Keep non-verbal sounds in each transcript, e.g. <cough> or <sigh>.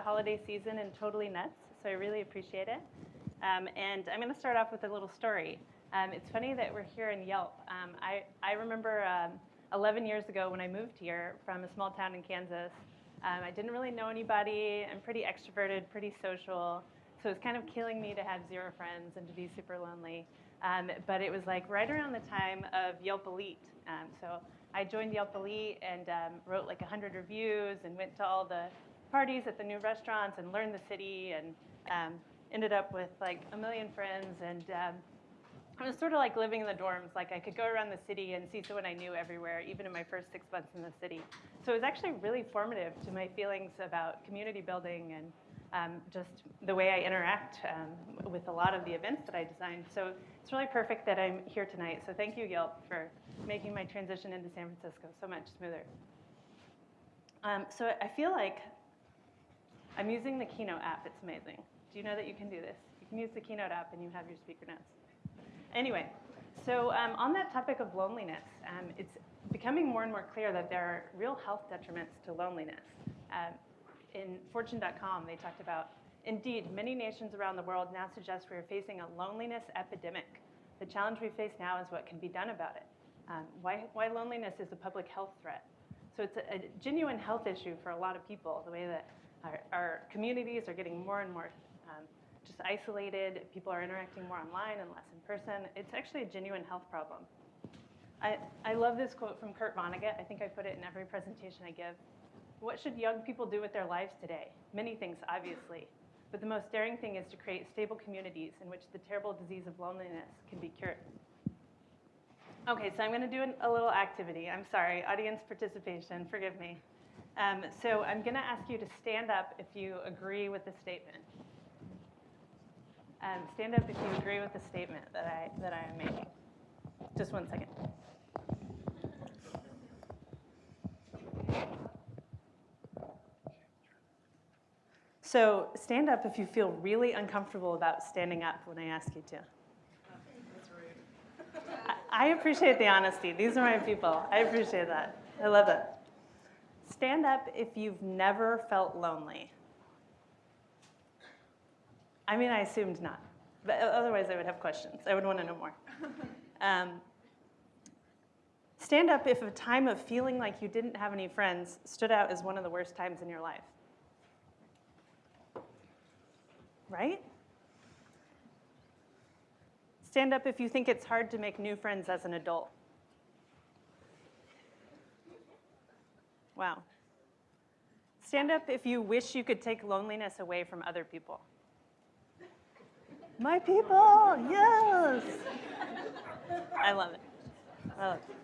the holiday season and totally nuts, so I really appreciate it. Um, and I'm going to start off with a little story. Um, it's funny that we're here in Yelp. Um, I, I remember um, 11 years ago when I moved here from a small town in Kansas. Um, I didn't really know anybody. I'm pretty extroverted, pretty social. So it was kind of killing me to have zero friends and to be super lonely. Um, but it was like right around the time of Yelp Elite. So I joined Yelp Elite and wrote like 100 reviews and went to all the parties at the new restaurants and learned the city and um, ended up with like a million friends. And um, it was sort of like living in the dorms. Like I could go around the city and see someone I knew everywhere, even in my first six months in the city. So it was actually really formative to my feelings about community building and um, just the way I interact um, with a lot of the events that I designed. So it's really perfect that I'm here tonight. So thank you, Yelp, for making my transition into San Francisco so much smoother. Um, so I feel like I'm using the Keynote app. It's amazing. Do you know that you can do this? You can use the Keynote app and you have your speaker notes. Anyway, so um, on that topic of loneliness, um, it's becoming more and more clear that there are real health detriments to loneliness. Um, in Fortune.com, they talked about, indeed, many nations around the world now suggest we are facing a loneliness epidemic. The challenge we face now is what can be done about it. Um, why, why loneliness is a public health threat. So it's a, a, genuine health issue for a lot of people, the way that our, our communities are getting more and more um, just isolated, people are interacting more online and less in person. It's actually a genuine health problem. I, I love this quote from Kurt Vonnegut. I think I put it in every presentation I give. What should young people do with their lives today? Many things, obviously. But the most daring thing is to create stable communities in which the terrible disease of loneliness can be cured. Okay, so I'm going to do an, a little activity. I'm sorry, audience participation, forgive me. Um, so I'm going to ask you to stand up if you agree with the statement. Um, stand up if you agree with the statement that I, that I am making. Just one second. So stand up if you feel really uncomfortable about standing up when I ask you to. I appreciate the honesty. These are my people. I appreciate that. I love it. Stand up if you've never felt lonely. I mean, I assumed not. But otherwise, I would have questions. I would want to know more. <laughs> Um, stand up if a time of feeling like you didn't have any friends stood out as one of the worst times in your life. Right? Stand up if you think it's hard to make new friends as an adult. Wow. Stand up if you wish you could take loneliness away from other people. My people, yes. I love it. I love it.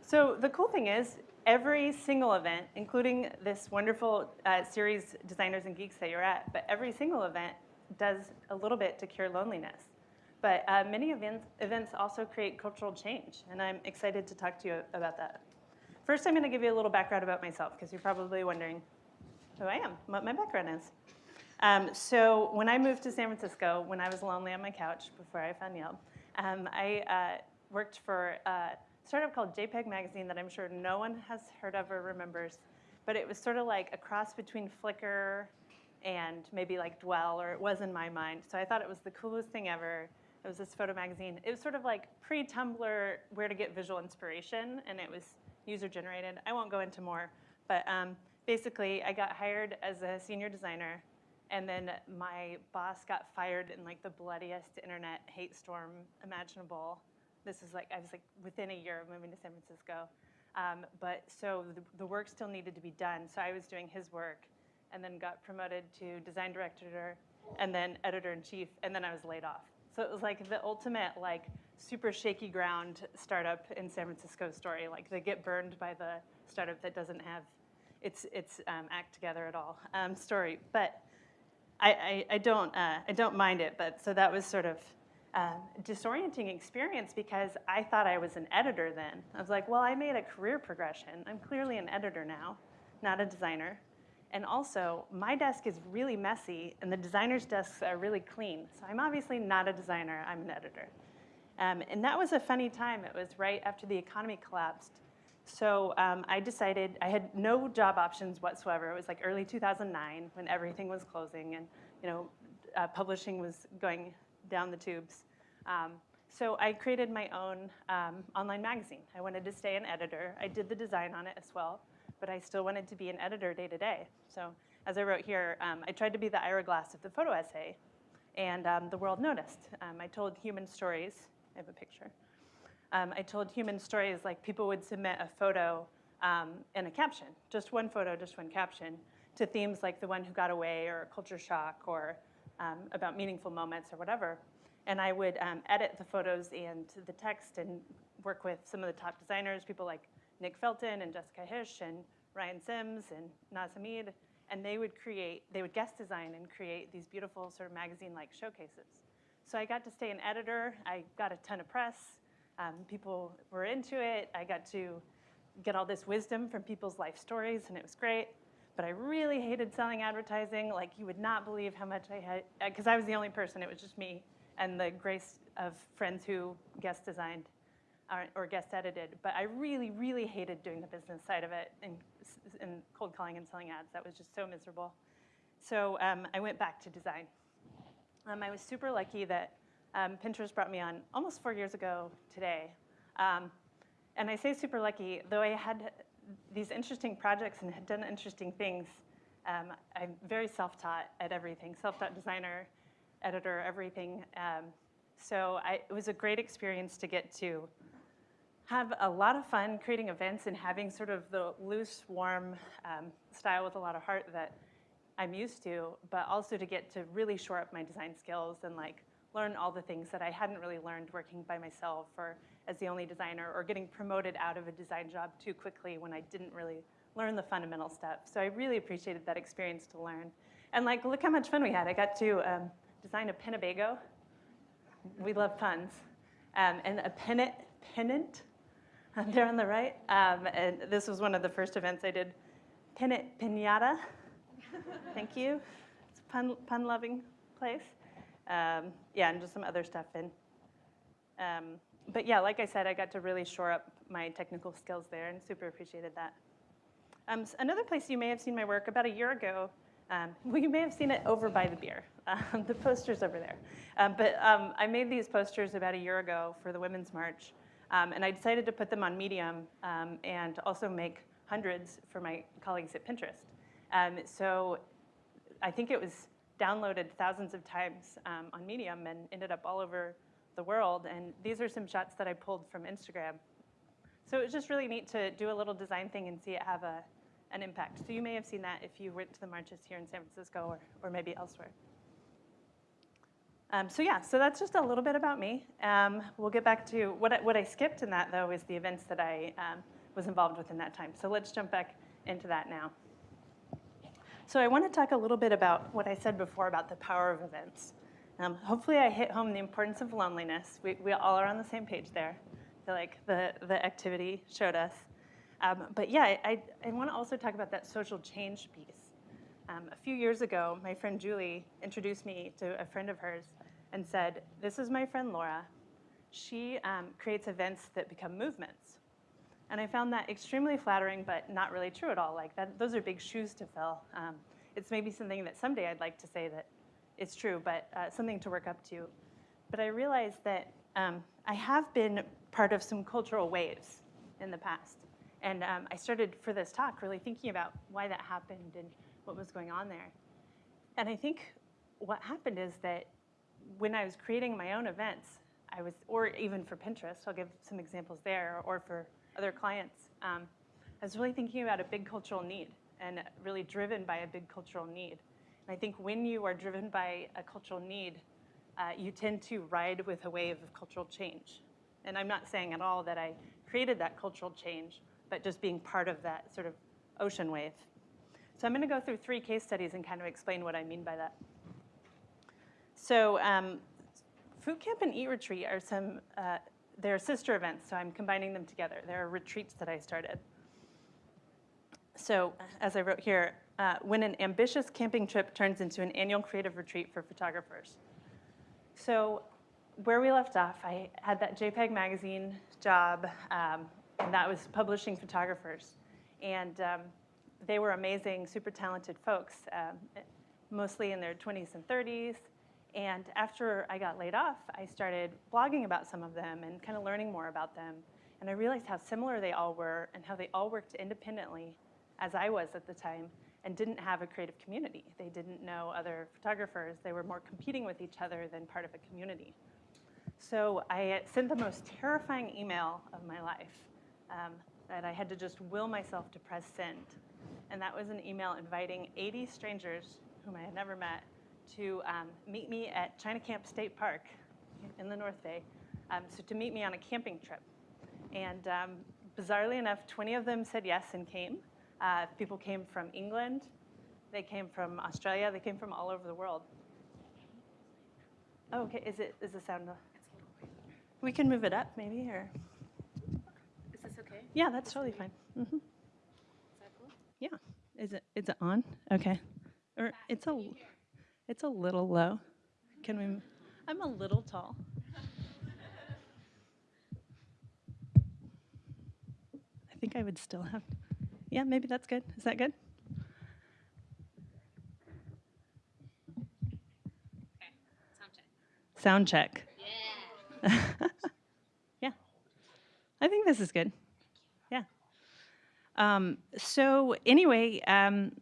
So the cool thing is, every single event, including this wonderful uh, series, Designers and Geeks, that you're at, but every single event does a little bit to cure loneliness. But uh, many events, events also create cultural change, and I'm excited to talk to you about that. First, I'm going to give you a little background about myself, because you're probably wondering who I am, what my background is. Um, so when I moved to San Francisco, when I was lonely on my couch before I found Yelp, um, I uh, worked for a startup called JPEG Magazine that I'm sure no one has heard of or remembers. But it was sort of like a cross between Flickr and maybe like Dwell, or it was in my mind. So I thought it was the coolest thing ever. It was this photo magazine. It was sort of like pre-Tumblr, where to get visual inspiration, and it was user-generated. I won't go into more, but um, basically I got hired as a senior designer, and then my boss got fired in like the bloodiest internet hate storm imaginable. This is like, I was like within a year of moving to San Francisco. Um, but so the, the work still needed to be done. So I was doing his work and then got promoted to design director and then editor in chief, and then I was laid off. So it was like the ultimate like super shaky ground startup in San Francisco story. Like they get burned by the startup that doesn't have its its um, act together at all um, story. But I, I, I don't uh, I don't mind it. But so that was sort of uh, disorienting experience because I thought I was an editor then. I was like, well, I made a career progression. I'm clearly an editor now, not a designer. And also, my desk is really messy, and the designer's desks are really clean. So I'm obviously not a designer, I'm an editor. Um, and that was a funny time. It was right after the economy collapsed. So um, I decided I had no job options whatsoever. It was like early 2009 when everything was closing and you know uh, publishing was going down the tubes. Um, so I created my own um, online magazine. I wanted to stay an editor. I did the design on it as well, but I still wanted to be an editor day to day. So as I wrote here, um, I tried to be the Ira Glass of the photo essay, and um, the world noticed. Um, I told human stories. I have a picture. Um, I told human stories like people would submit a photo um, and a caption, just one photo, just one caption, to themes like the one who got away or culture shock or um, about meaningful moments or whatever. And I would um, edit the photos and the text and work with some of the top designers, people like Nick Felton and Jessica Hische and Ryan Sims and Naz Hamid, and they would create, they would guest design and create these beautiful sort of magazine-like showcases. So I got to stay an editor. I got a ton of press. Um, people were into it. I got to get all this wisdom from people's life stories, and it was great. But I really hated selling advertising. Like you would not believe how much I had, because I was the only person. It was just me and the grace of friends who guest designed or, or guest edited. But I really, really hated doing the business side of it and, and cold calling and selling ads. That was just so miserable. So um, I went back to design. Um, I was super lucky that um, Pinterest brought me on almost four years ago today. Um, and I say super lucky, though I had these interesting projects and had done interesting things. Um, I'm very self-taught at everything, self-taught designer, editor, everything. Um, so I, it was a great experience to get to have a lot of fun creating events and having sort of the loose, warm um, style with a lot of heart that I'm used to, but also to get to really shore up my design skills and like learn all the things that I hadn't really learned working by myself or as the only designer or getting promoted out of a design job too quickly when I didn't really learn the fundamental stuff. So I really appreciated that experience to learn. And like, look how much fun we had. I got to um, design a Pinnebago. We love puns. Um, and a pennant, pennant <laughs> there on the right. Um, and this was one of the first events I did. Pennant pinata. Thank you. It's a pun, pun loving place. Um, yeah, and just some other stuff in. Um, but yeah, like I said, I got to really shore up my technical skills there and super appreciated that. Um, so another place you may have seen my work about a year ago, um, <laughs> well, you may have seen it over by the beer. <laughs> Um, the poster's over there. Um, but I made these posters about a year ago for the Women's March, and I decided to put them on Medium and also make hundreds for my colleagues at Pinterest. So I think it was downloaded thousands of times on Medium and ended up all over the world. And these are some shots that I pulled from Instagram. So it was just really neat to do a little design thing and see it have a, an impact. So you may have seen that if you went to the marches here in San Francisco or, or maybe elsewhere. Um, so yeah, so that's just a little bit about me. Um, we'll get back to, what I, what I skipped in that though is the events that I um, was involved with in that time. So let's jump back into that now. So I want to talk a little bit about what I said before about the power of events. Um, hopefully I hit home the importance of loneliness. We, we all are on the same page there. I feel like the, the activity showed us. Um, but yeah, I, I want to also talk about that social change piece. Um, a few years ago, my friend Julie introduced me to a friend of hers and said, this is my friend Laura. She um, creates events that become movements. And I found that extremely flattering, but not really true at all. Like that, those are big shoes to fill. Um, it's maybe something that someday I'd like to say that it's true, but uh, something to work up to. But I realized that um, I have been part of some cultural waves in the past. And um, I started for this talk really thinking about why that happened and what was going on there. And I think what happened is that when I was creating my own events, I was, or even for Pinterest, I'll give some examples there, or for other clients, um, I was really thinking about a big cultural need and really driven by a big cultural need. And I think when you are driven by a cultural need, uh, you tend to ride with a wave of cultural change. And I'm not saying at all that I created that cultural change, but just being part of that sort of ocean wave. So I'm going to go through three case studies and kind of explain what I mean by that. So um, Foto Camp and Eat Retreat are some, uh, they're sister events, so I'm combining them together. They're retreats that I started. So as I wrote here, uh, when an ambitious camping trip turns into an annual creative retreat for photographers. So where we left off, I had that JPEG magazine job, um, and that was publishing photographers. And um, they were amazing, super talented folks, um, mostly in their 20s and 30s. And after I got laid off, I started blogging about some of them and kind of learning more about them. And I realized how similar they all were and how they all worked independently, as I was at the time, and didn't have a creative community. They didn't know other photographers. They were more competing with each other than part of a community. So I sent the most terrifying email of my life um, that I had to just will myself to press send. And that was an email inviting 80 strangers whom I had never met to um, meet me at China Camp State Park in the North Bay, um, so to meet me on a camping trip. And um, bizarrely enough, 20 of them said yes and came. Uh, people came from England, they came from Australia, they came from all over the world. Oh, okay, is it, is the sound? We can move it up maybe, or, Is this okay? yeah, that's totally fine. Mhm. Is that cool? Yeah, is it, is it on? Okay. Or it's a, it's a little low. Can we, I'm a little tall. I think I would still have, yeah, maybe that's good. Is that good? Okay. Sound check. Sound check. Yeah. <laughs> yeah. I think this is good. Yeah. Um, so anyway, um,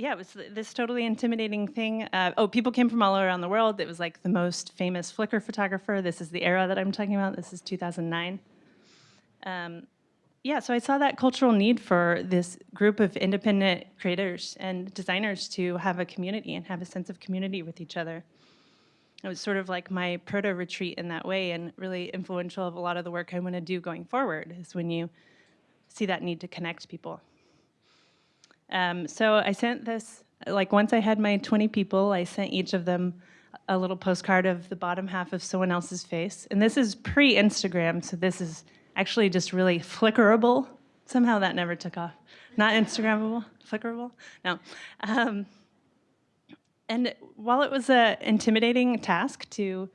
yeah, it was this totally intimidating thing. Uh, oh, people came from all around the world. It was like the most famous Flickr photographer. This is the era that I'm talking about. This is 2009. Um, yeah, so I saw that cultural need for this group of independent creators and designers to have a community and have a sense of community with each other. It was sort of like my proto retreat in that way and really influential of a lot of the work I want to do going forward is when you see that need to connect people. Um, so I sent this, like once I had my 20 people, I sent each of them a little postcard of the bottom half of someone else's face. And this is pre-Instagram, so this is actually just really flickerable. Somehow that never took off. Not Instagrammable, flickerable? No. Um, and while it was an intimidating task to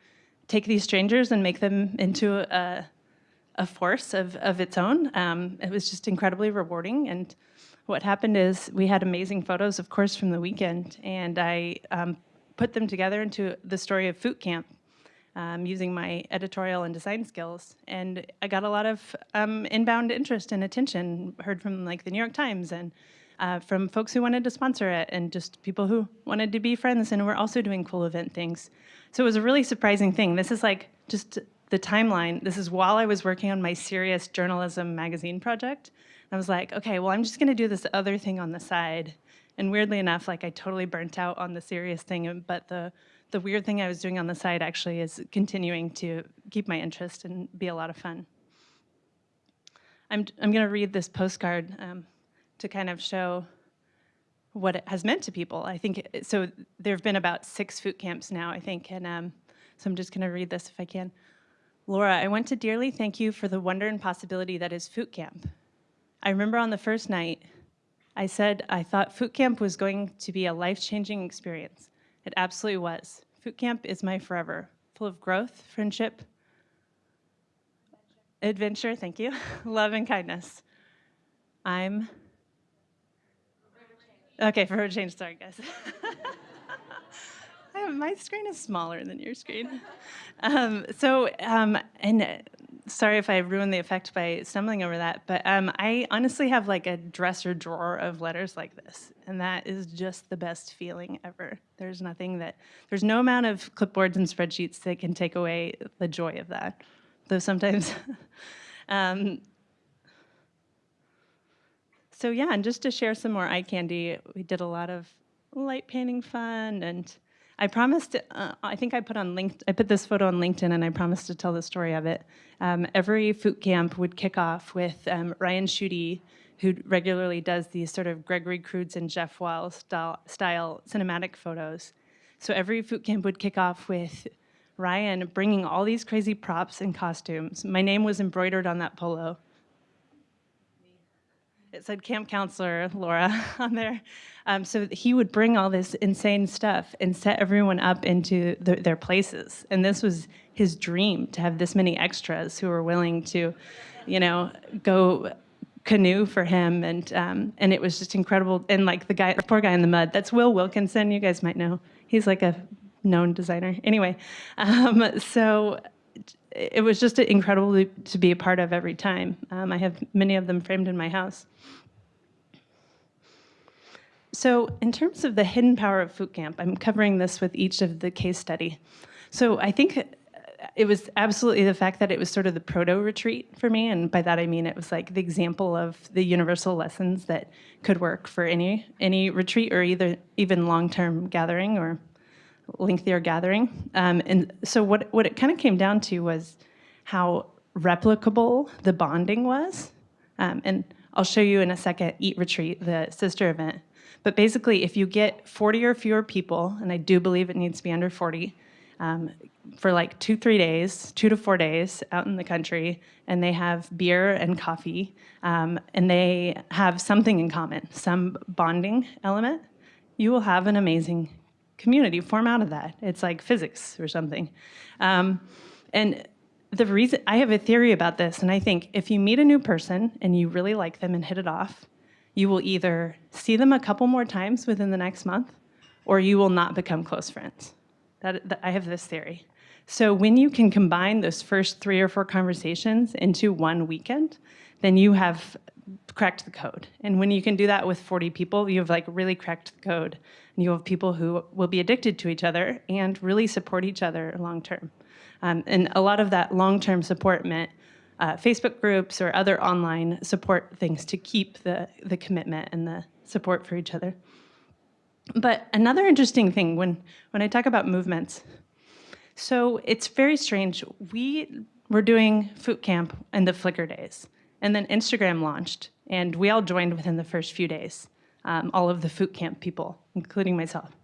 take these strangers and make them into a, a force of, of its own, um, it was just incredibly rewarding. And what happened is we had amazing photos, of course, from the weekend, and I um, put them together into the story of Foto Camp um, using my editorial and design skills. And I got a lot of um, inbound interest and attention, heard from like the New York Times and uh, from folks who wanted to sponsor it and just people who wanted to be friends and were also doing cool event things. So it was a really surprising thing. This is like just the timeline. This is while I was working on my serious journalism magazine project. I was like, okay, well, I'm just gonna do this other thing on the side. And weirdly enough, like I totally burnt out on the serious thing, but the, the weird thing I was doing on the side actually is continuing to keep my interest and be a lot of fun. I'm, I'm gonna read this postcard um, to kind of show what it has meant to people. I think, so there have been about six foto camps now, I think, and um, so I'm just gonna read this if I can. Laura, I want to dearly thank you for the wonder and possibility that is Foto Camp. I remember on the first night, I said I thought Foto Camp was going to be a life-changing experience. It absolutely was. Foto Camp is my forever, full of growth, friendship, adventure, thank you, <laughs> love and kindness. I'm, okay, for forever change, sorry guys. <laughs> My screen is smaller than your screen. <laughs> Um, so, um, and sorry if I ruined the effect by stumbling over that, but um, I honestly have like a dresser drawer of letters like this, and that is just the best feeling ever. There's nothing that, there's no amount of clipboards and spreadsheets that can take away the joy of that. Though sometimes, <laughs> um, so yeah, and just to share some more eye candy, we did a lot of light painting fun, and I promised. Uh, I think I put on linked. I put this photo on LinkedIn, and I promised to tell the story of it. Um, every foto camp would kick off with um, Ryan Schude, who regularly does these sort of Gregory Crewdson and Jeff Wiles style, style cinematic photos. So every foto camp would kick off with Ryan bringing all these crazy props and costumes. My name was embroidered on that polo. It said camp counselor Laura <laughs> on there. Um, so he would bring all this insane stuff and set everyone up into the, their places. And this was his dream to have this many extras who were willing to, you know, go canoe for him, and um, and it was just incredible. And like the guy, the poor guy in the mud, that's Will Wilkinson. You guys might know. He's like a known designer. Anyway, um, so it was just incredible to be a part of every time. Um, I have many of them framed in my house. So in terms of the hidden power of Foto Camp, I'm covering this with each of the case study. So I think it was absolutely the fact that it was sort of the proto retreat for me, and by that I mean it was like the example of the universal lessons that could work for any any retreat or either even long-term gathering or lengthier gathering. Um, and so what what it kind of came down to was how replicable the bonding was, um, and I'll show you in a second. Eat Retreat, the sister event. But basically, if you get 40 or fewer people, and I do believe it needs to be under 40, um, for like two, three days, two to four days out in the country, and they have beer and coffee, um, and they have something in common, some bonding element, you will have an amazing community form out of that. It's like physics or something. Um, and the reason, I have a theory about this, and I think if you meet a new person and you really like them and hit it off, you will either see them a couple more times within the next month, or you will not become close friends. That, that, I have this theory. So when you can combine those first three or four conversations into one weekend, then you have cracked the code. And when you can do that with 40 people, you've like really cracked the code. And you have people who will be addicted to each other and really support each other long term. Um, and a lot of that long term support meant uh, Facebook groups or other online support things to keep the, the commitment and the support for each other. But another interesting thing when, when I talk about movements, so it's very strange. We were doing Foto Camp in the Flickr days, and then Instagram launched, and we all joined within the first few days, um, all of the Foto Camp people, including myself.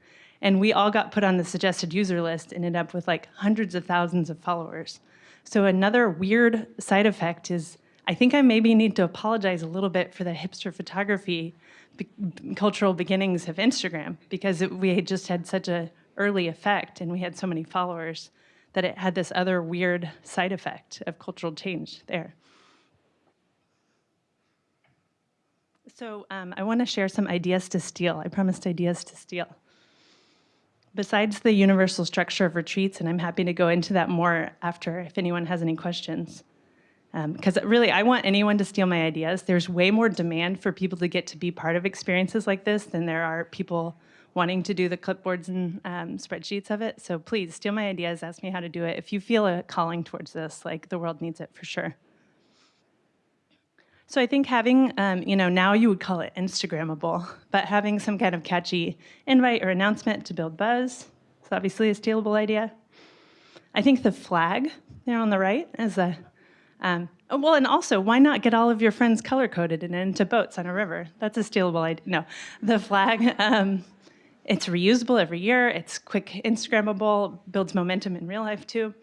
And we all got put on the suggested user list and ended up with like hundreds of thousands of followers. So another weird side effect is I think I maybe need to apologize a little bit for the hipster photography cultural beginnings of Instagram because it, we had just had such a early effect and we had so many followers that it had this other weird side effect of cultural change there. So um, I want to share some ideas to steal. I promised ideas to steal. Besides the universal structure of retreats, and I'm happy to go into that more after if anyone has any questions, because um, really I want anyone to steal my ideas. There's way more demand for people to get to be part of experiences like this than there are people wanting to do the clipboards and um, spreadsheets of it. So please steal my ideas, ask me how to do it. If you feel a calling towards this, like the world needs it for sure. So I think having, um, you know, now you would call it Instagrammable, but having some kind of catchy invite or announcement to build buzz is obviously a stealable idea. I think the flag there on the right is a, um, oh, well, and also, why not get all of your friends color-coded and into boats on a river? That's a stealable idea. No, the flag, <laughs> um, it's reusable every year, it's quick Instagrammable, builds momentum in real life too.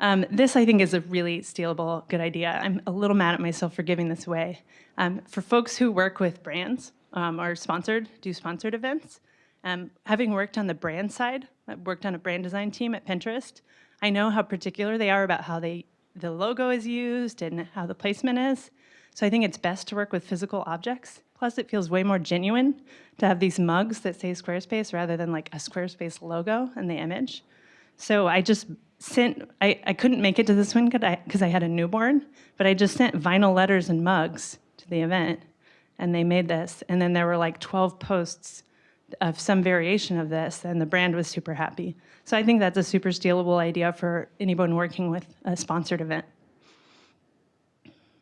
Um, this, I think, is a really stealable good idea. I'm a little mad at myself for giving this away. Um, for folks who work with brands um, or sponsored, do sponsored events, um, having worked on the brand side, I worked on a brand design team at Pinterest, I know how particular they are about how they the logo is used and how the placement is. So I think it's best to work with physical objects. Plus, it feels way more genuine to have these mugs that say Squarespace rather than like a Squarespace logo in the image. So I just sent, I, I couldn't make it to this one because I, I had a newborn, but I just sent vinyl letters and mugs to the event and they made this. And then there were like 12 posts of some variation of this and the brand was super happy. So I think that's a super stealable idea for anyone working with a sponsored event.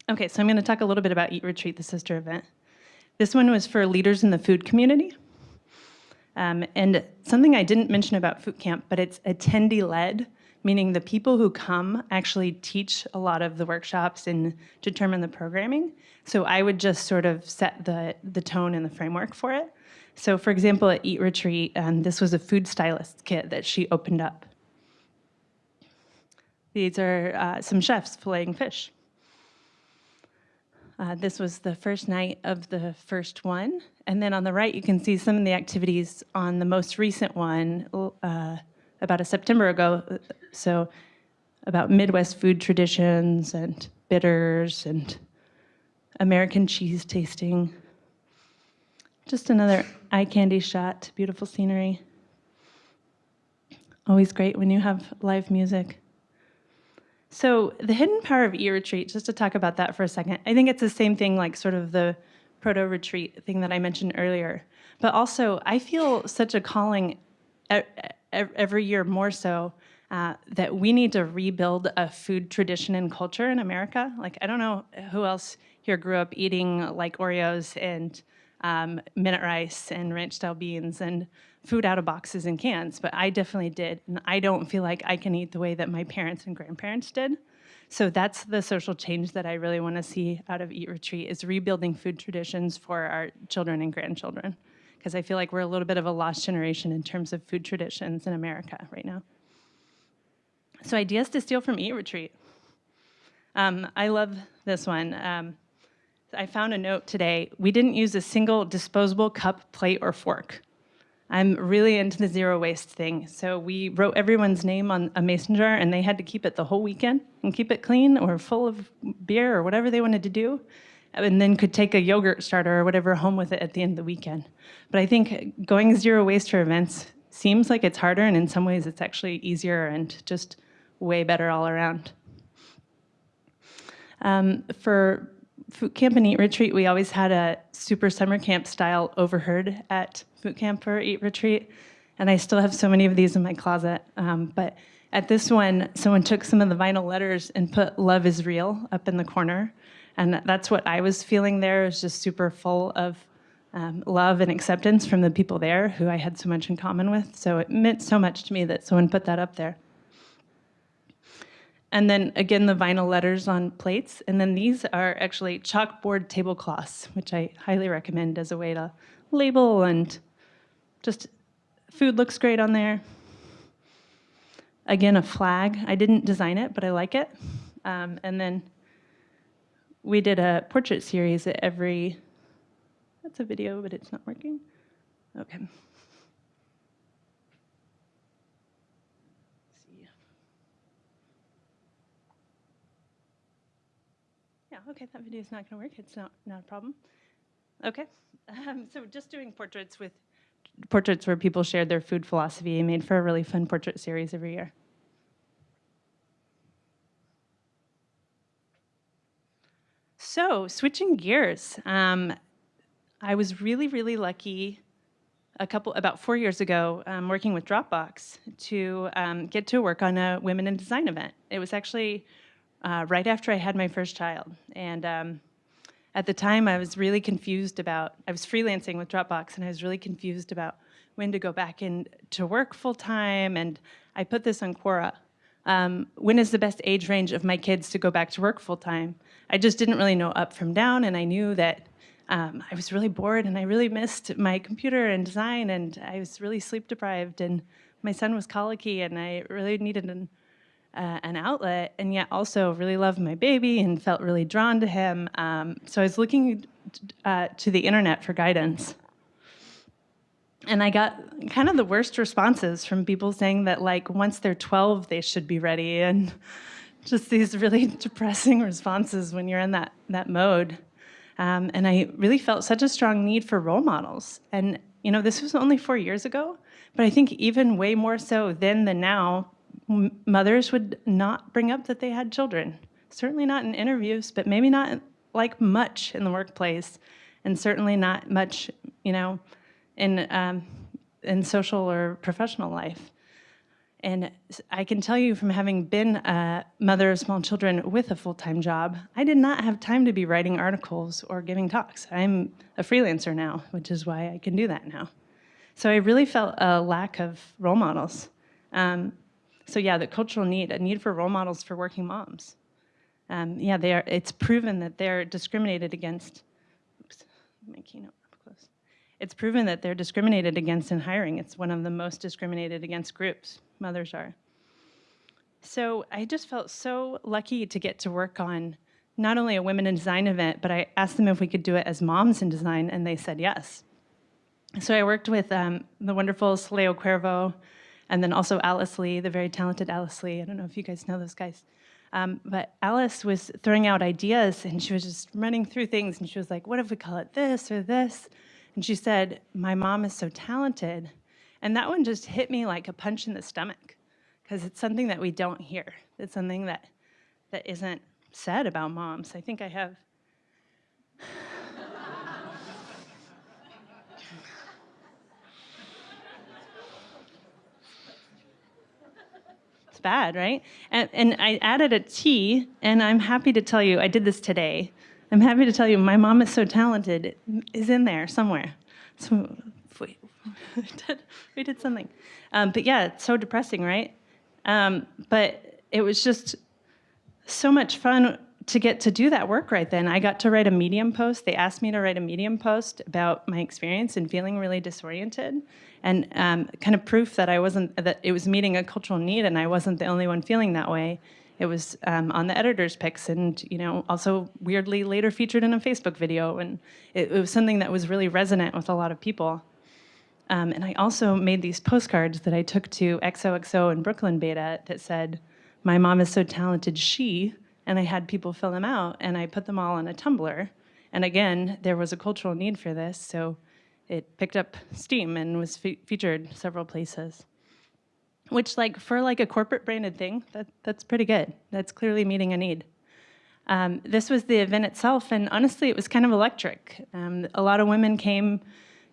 Okay, so I'm gonna talk a little bit about Eat Retreat, the sister event. This one was for leaders in the food community. Um, and something I didn't mention about Foto Camp, but it's attendee-led meaning the people who come actually teach a lot of the workshops and determine the programming. So I would just sort of set the, the tone and the framework for it. So for example, at Eat Retreat, um, this was a food stylist kit that she opened up. These are uh, some chefs filleting fish. Uh, this was the first night of the first one. And then on the right, you can see some of the activities on the most recent one, uh, about a September ago. So about Midwest food traditions and bitters and American cheese tasting. Just another eye candy shot, beautiful scenery. Always great when you have live music. So the hidden power of Eat Retreat, just to talk about that for a second, I think it's the same thing like sort of the proto-retreat thing that I mentioned earlier. But also, I feel such a calling every year more so uh, that we need to rebuild a food tradition and culture in America. Like, I don't know who else here grew up eating like Oreos and um, minute rice and ranch style beans and food out of boxes and cans, but I definitely did. And I don't feel like I can eat the way that my parents and grandparents did. So that's the social change that I really want to see out of Eat Retreat is rebuilding food traditions for our children and grandchildren. Because I feel like we're a little bit of a lost generation in terms of food traditions in America right now. So ideas to steal from Eat Retreat. Um, I love this one. Um, I found a note today. We didn't use a single disposable cup, plate, or fork. I'm really into the zero waste thing. So we wrote everyone's name on a mason jar and they had to keep it the whole weekend and keep it clean or full of beer or whatever they wanted to do. And then could take a yogurt starter or whatever home with it at the end of the weekend. But I think going zero waste for events seems like it's harder and in some ways it's actually easier and just way better all around. Um, for Foto Camp and Eat Retreat, we always had a super summer camp style overheard at Foto Camp or Eat Retreat, and I still have so many of these in my closet. Um, but at this one, someone took some of the vinyl letters and put "Love is real" up in the corner, and that's what I was feeling there. Is just super full of um, love and acceptance from the people there who I had so much in common with. So it meant so much to me that someone put that up there. And then again, the vinyl letters on plates. And then these are actually chalkboard tablecloths, which I highly recommend as a way to label and just food looks great on there. Again, a flag. I didn't design it, but I like it. Um, and then we did a portrait series at every, that's a video, but it's not working. Okay. Yeah, okay, that video is not going to work. It's not, not a problem. Okay, um, so just doing portraits with portraits where people shared their food philosophy made for a really fun portrait series every year. So switching gears, um, I was really, really lucky a couple, about four years ago, um, working with Dropbox to um, get to work on a Women in Design event. It was actually uh, right after I had my first child. And um, at the time, I was really confused about, I was freelancing with Dropbox, and I was really confused about when to go back into work full time. And I put this on Quora. Um, when is the best age range of my kids to go back to work full time? I just didn't really know up from down, and I knew that um, I was really bored and I really missed my computer and design, and I was really sleep deprived, and my son was colicky, and I really needed an uh, an outlet and yet also really loved my baby and felt really drawn to him. Um, so I was looking uh, to the internet for guidance. And I got kind of the worst responses from people saying that like once they're 12, they should be ready and just these really <laughs> depressing responses when you're in that, that mode. Um, and I really felt such a strong need for role models. And you know, this was only four years ago, but I think even way more so then than now, mothers would not bring up that they had children. Certainly not in interviews, but maybe not like much in the workplace, and certainly not much, you know, in um, in social or professional life. And I can tell you from having been a mother of small children with a full-time job, I did not have time to be writing articles or giving talks. I'm a freelancer now, which is why I can do that now. So I really felt a lack of role models. Um, so yeah, the cultural need, a need for role models for working moms. Um, yeah, they are, it's proven that they're discriminated against. Oops, my keynote. It's proven that they're discriminated against in hiring. It's one of the most discriminated against groups, mothers are. So I just felt so lucky to get to work on not only a women in design event, but I asked them if we could do it as moms in design, and they said yes. So I worked with um, the wonderful Soleil Cuervo, and then also Alice Lee, the very talented Alice Lee. I don't know if you guys know those guys. Um, but Alice was throwing out ideas and she was just running through things and she was like, what if we call it this or this? And she said, my mom is so talented. And that one just hit me like a punch in the stomach because it's something that we don't hear. It's something that, that isn't said about moms. I think I have It's bad, right? And, and I added a T, and I'm happy to tell you, I did this today. I'm happy to tell you, my mom is so talented, it is in there somewhere. So <laughs> we, did, we did something. Um, but yeah, it's so depressing, right? Um, but it was just so much fun to get to do that work right then. I got to write a Medium post. They asked me to write a Medium post about my experience and feeling really disoriented and um, kind of proof that I wasn't, that it was meeting a cultural need and I wasn't the only one feeling that way. It was um, on the editor's picks and, you know, also weirdly later featured in a Facebook video. And it, it was something that was really resonant with a lot of people. Um, and I also made these postcards that I took to XOXO and Brooklyn Beta that said, my mom is so talented, she, and I had people fill them out and I put them all on a Tumblr. And again, there was a cultural need for this, so it picked up steam and was fe featured several places. Which like for like a corporate branded thing, that, that's pretty good. That's clearly meeting a need. Um, this was the event itself, and honestly, it was kind of electric. Um, a lot of women came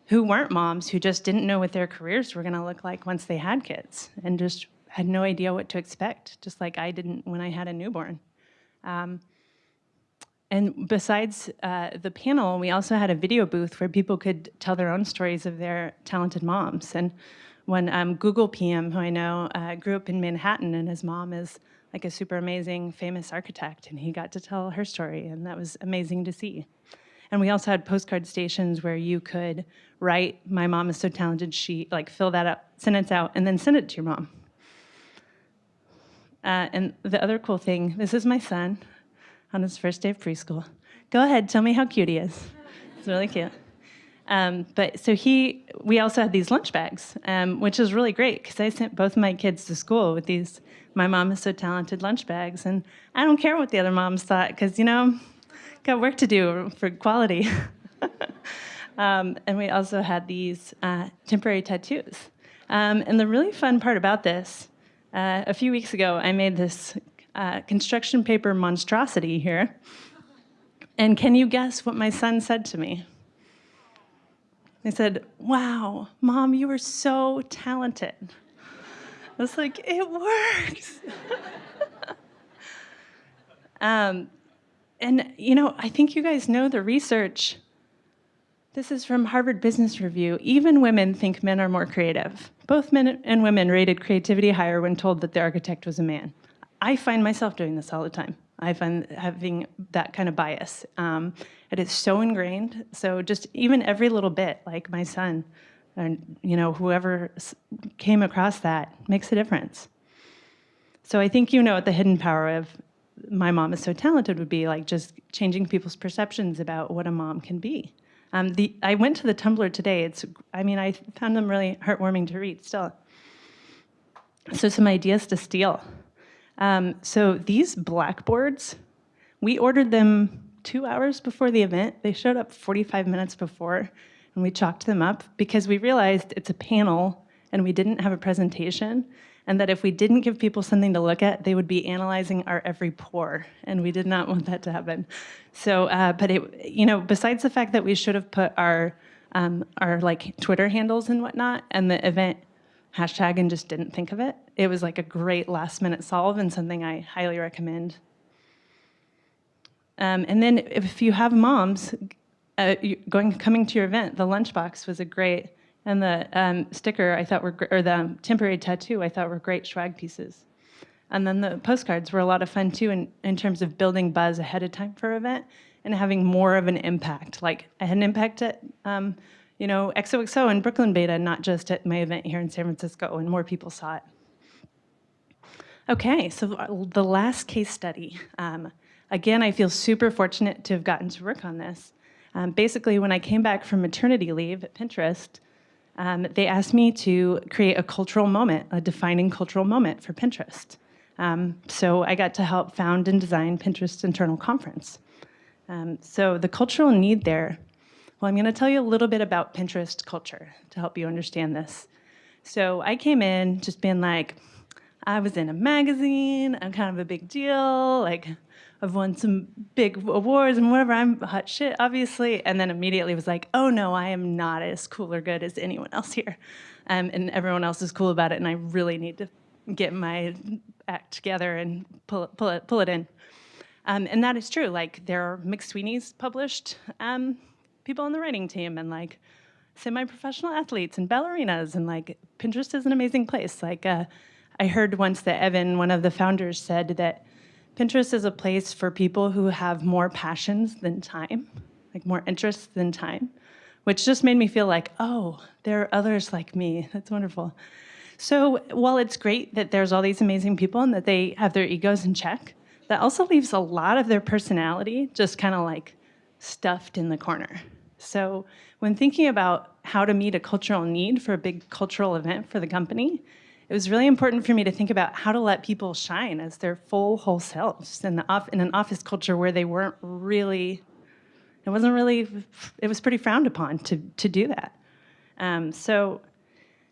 who weren't moms, who just didn't know what their careers were gonna look like once they had kids, and just had no idea what to expect, just like I didn't when I had a newborn. Um, and besides uh, the panel, we also had a video booth where people could tell their own stories of their talented moms. And when um, Google PM, who I know, uh, grew up in Manhattan and his mom is like a super amazing famous architect and he got to tell her story and that was amazing to see. And we also had postcard stations where you could write, my mom is so talented, she, like fill that up, it out, and then send it to your mom. Uh, and the other cool thing, this is my son on his first day of preschool. Go ahead, tell me how cute he is. It's really cute. Um, but so he, we also had these lunch bags, um, which is really great because I sent both my kids to school with these, my mom is so talented lunch bags. And I don't care what the other moms thought because, you know, got work to do for quality. <laughs> um, and we also had these uh, temporary tattoos. Um, and the really fun part about this uh, a few weeks ago, I made this uh, construction paper monstrosity here. And can you guess what my son said to me? He said, wow, mom, you are so talented. I was like, it works. <laughs> um, and, you know, I think you guys know the research. This is from Harvard Business Review. Even women think men are more creative. Both men and women rated creativity higher when told that the architect was a man. I find myself doing this all the time. I find having that kind of bias. Um, it is so ingrained. So just even every little bit, like my son, and you know whoever came across that makes a difference. So I think you know what the hidden power of my mom is so talented would be like just changing people's perceptions about what a mom can be. Um, the, I went to the Tumblr today. It's, I mean, I found them really heartwarming to read still. So some ideas to steal. Um, so these blackboards, we ordered them two hours before the event. They showed up 45 minutes before, and we chalked them up because we realized it's a panel and we didn't have a presentation, and that if we didn't give people something to look at, they would be analyzing our every pore, and we did not want that to happen. So, uh, but it, you know, besides the fact that we should have put our um, our like Twitter handles and whatnot, and the event hashtag and just didn't think of it. It was like a great last minute solve and something I highly recommend. Um, and then if you have moms uh, going coming to your event, the lunchbox was a great, and the um, sticker I thought were, or the temporary tattoo I thought were great swag pieces. And then the postcards were a lot of fun too in, in terms of building buzz ahead of time for an event and having more of an impact. Like I had an impact at um, you know, XOXO and Brooklyn Beta, not just at my event here in San Francisco, and more people saw it. Okay, so the last case study. Um, again, I feel super fortunate to have gotten to work on this. Um, basically, when I came back from maternity leave at Pinterest, um, they asked me to create a cultural moment, a defining cultural moment for Pinterest. Um, so I got to help found and design Pinterest Internal Conference. Um, so the cultural need there, well, I'm going to tell you a little bit about Pinterest culture to help you understand this. So I came in just being like, I was in a magazine, I'm kind of a big deal, like I've won some big awards and whatever, I'm hot shit, obviously. And then immediately was like, oh no, I am not as cool or good as anyone else here. Um, and everyone else is cool about it, and I really need to get my act together and pull, pull, it, pull it in. Um, and that is true. Like there are McSweeney's published um, people on the writing team, and like semi-professional athletes and ballerinas, and like Pinterest is an amazing place. Like uh, I heard once that Evan, one of the founders, said that Pinterest is a place for people who have more passions than time, like more interests than time, which just made me feel like, oh, there are others like me. <laughs> That's wonderful. So while it's great that there's all these amazing people and that they have their egos in check, that also leaves a lot of their personality just kind of like stuffed in the corner. So when thinking about how to meet a cultural need for a big cultural event for the company, it was really important for me to think about how to let people shine as their full whole selves in, the in an office culture where they weren't really, it wasn't really, it was pretty frowned upon to, to do that. Um, so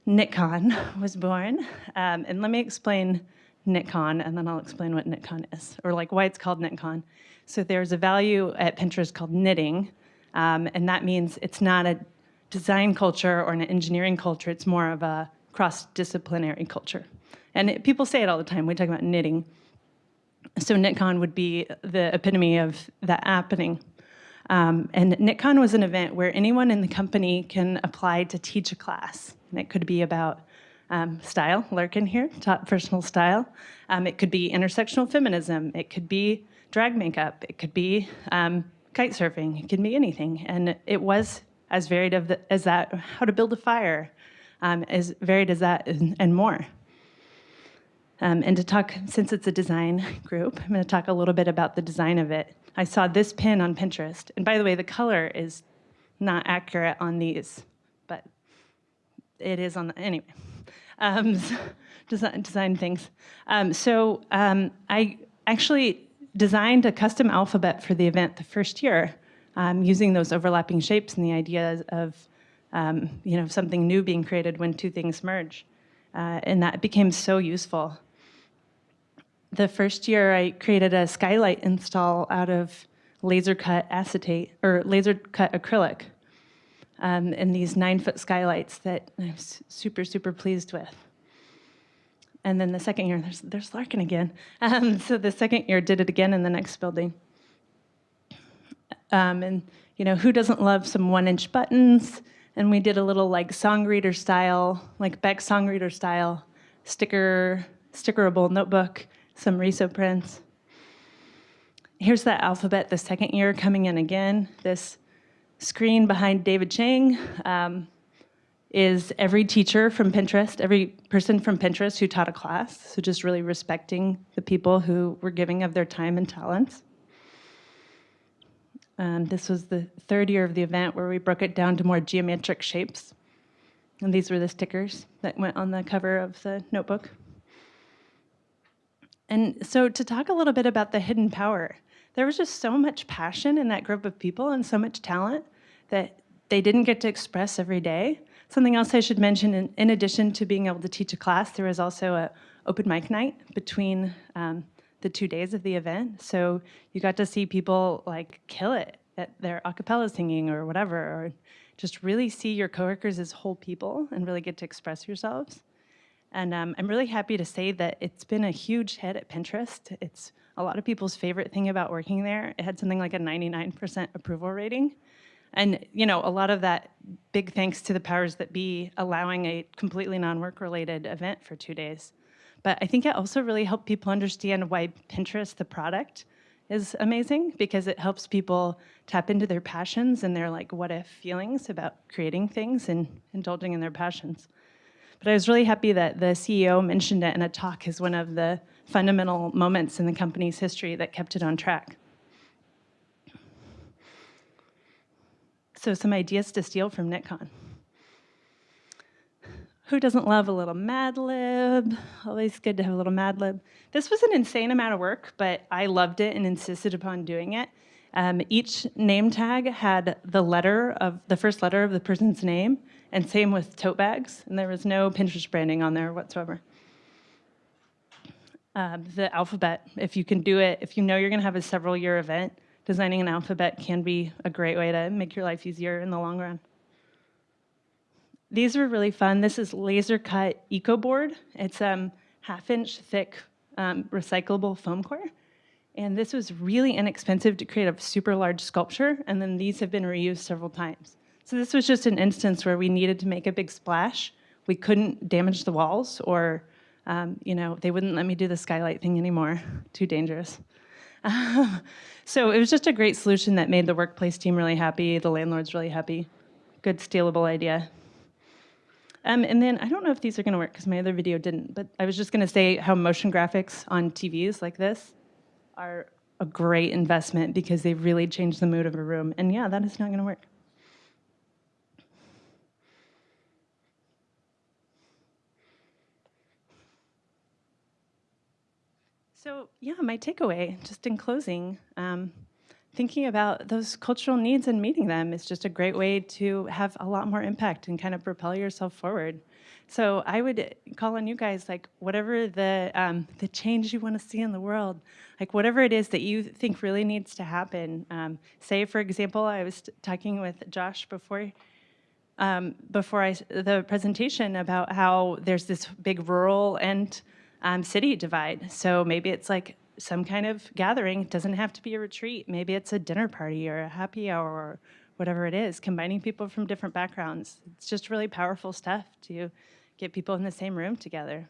KnitCon <laughs> was born, um, and let me explain KnitCon, and then I'll explain what KnitCon is, or like why it's called KnitCon. So there's a value at Pinterest called knitting, um, and that means it's not a design culture or an engineering culture, it's more of a cross-disciplinary culture. And it, people say it all the time, we talk about knitting. So KnitCon would be the epitome of that happening. Um, and KnitCon was an event where anyone in the company can apply to teach a class. And it could be about um, style, Larkin here, taught personal style. Um, it could be intersectional feminism. It could be drag makeup. It could be um, kite surfing. It could be anything. And it was as varied as that, how to build a fire, um, as varied as that and more. Um, and to talk, since it's a design <laughs> group, I'm gonna talk a little bit about the design of it. I saw this pin on Pinterest. And by the way, the color is not accurate on these, but it is on the, anyway. Um, <laughs> design, design things. Um, so um, I actually designed a custom alphabet for the event the first year um, using those overlapping shapes and the idea of um, you know, something new being created when two things merge. Uh, and that became so useful. The first year I created a skylight install out of laser cut acetate or laser cut acrylic um, and these nine foot skylights that I'm super, super pleased with. And then the second year, there's, there's Larkin again. <laughs> Um, so the second year did it again in the next building. Um, and you know, who doesn't love some one inch buttons, and we did a little like song reader style, like Beck song reader style, sticker, stickerable notebook, some Riso prints. Here's that alphabet the second year coming in again. This screen behind David Chang um, is every teacher from Pinterest, every person from Pinterest who taught a class. So just really respecting the people who were giving of their time and talents. Um, this was the third year of the event where we broke it down to more geometric shapes. And these were the stickers that went on the cover of the notebook. And so to talk a little bit about the hidden power, there was just so much passion in that group of people and so much talent that they didn't get to express every day. Something else I should mention, in, in addition to being able to teach a class, there was also a open mic night between um, the two days of the event. So you got to see people like kill it at their a cappella singing or whatever, or just really see your coworkers as whole people and really get to express yourselves. And um, I'm really happy to say that it's been a huge hit at Pinterest. It's a lot of people's favorite thing about working there. It had something like a 99% approval rating. And you know, a lot of that big thanks to the powers that be allowing a completely non-work related event for two days. But I think it also really helped people understand why Pinterest, the product, is amazing because it helps people tap into their passions and their like what if feelings about creating things and indulging in their passions. But I was really happy that the CEO mentioned it in a talk as one of the fundamental moments in the company's history that kept it on track. So some ideas to steal from KnitCon. Who doesn't love a little Mad Lib? Always good to have a little Mad Lib. This was an insane amount of work, but I loved it and insisted upon doing it. Um, each name tag had the letter of the first letter of the person's name, and same with tote bags, and there was no Pinterest branding on there whatsoever. Um, the alphabet, if you can do it, if you know you're going to have a several year event, designing an alphabet can be a great way to make your life easier in the long run. These were really fun. This is laser cut eco board. It's um, half inch thick um, recyclable foam core. And this was really inexpensive to create a super large sculpture. And then these have been reused several times. So this was just an instance where we needed to make a big splash. We couldn't damage the walls or, um, you know, they wouldn't let me do the skylight thing anymore. <laughs> Too dangerous. <laughs> so it was just a great solution that made the workplace team really happy, the landlords really happy. Good stealable idea. Um, and then I don't know if these are going to work because my other video didn't, but I was just going to say how motion graphics on TVs like this are a great investment because they really change the mood of a room. And yeah, that is not going to work. So yeah, my takeaway, just in closing, um, thinking about those cultural needs and meeting them is just a great way to have a lot more impact and kind of propel yourself forward. So I would call on you guys, like whatever the um, the change you want to see in the world, like whatever it is that you think really needs to happen. Um, say, for example, I was talking with Josh before um, before I, the presentation about how there's this big rural and um, city divide. So maybe it's like some kind of gathering. It doesn't have to be a retreat. Maybe it's a dinner party or a happy hour or whatever it is, combining people from different backgrounds. It's just really powerful stuff to get people in the same room together.